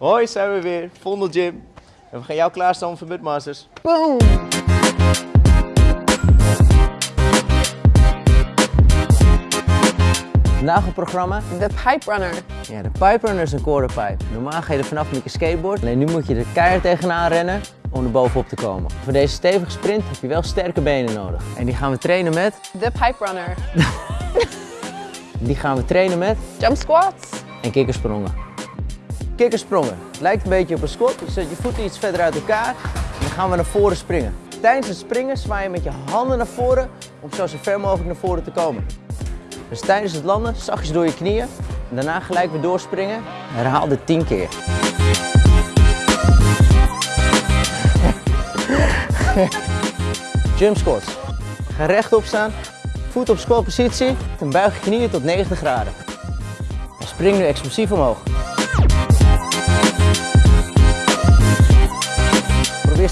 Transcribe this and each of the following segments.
Hoi, zijn we weer. Vondel Gym. En we gaan jou klaarstaan voor Mudmasters. Boom! Vandaag op programma, De Pipe Runner. ja, de Pipe Runner is een quarterpipe. Normaal ga je er vanaf met je skateboard, alleen nu moet je er keihard tegenaan rennen om er bovenop te komen. Voor deze stevige sprint heb je wel sterke benen nodig. En die gaan we trainen met, De Pipe Runner. die gaan we trainen met Jump squats. en kikkersprongen. Kikkersprongen. Lijkt een beetje op een squat. Je zet je voeten iets verder uit elkaar en dan gaan we naar voren springen. Tijdens het springen zwaai je met je handen naar voren om zo, zo ver mogelijk naar voren te komen. Dus tijdens het landen zachtjes door je knieën en daarna gelijk weer doorspringen. Herhaal dit 10 keer. Jump squats. Ga rechtop staan, voet op squatpositie en buig je knieën tot 90 graden. En spring nu explosief omhoog.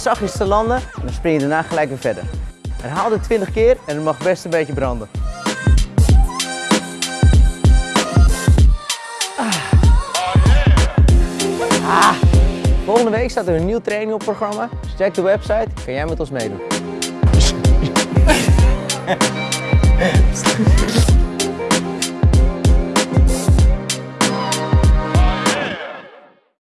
Zachtjes te landen en dan spring je daarna gelijk weer verder. Herhaal dit 20 keer en het mag best een beetje branden. Ah. Volgende week staat er een nieuw training op programma. Dus check de website, kan jij met ons meedoen.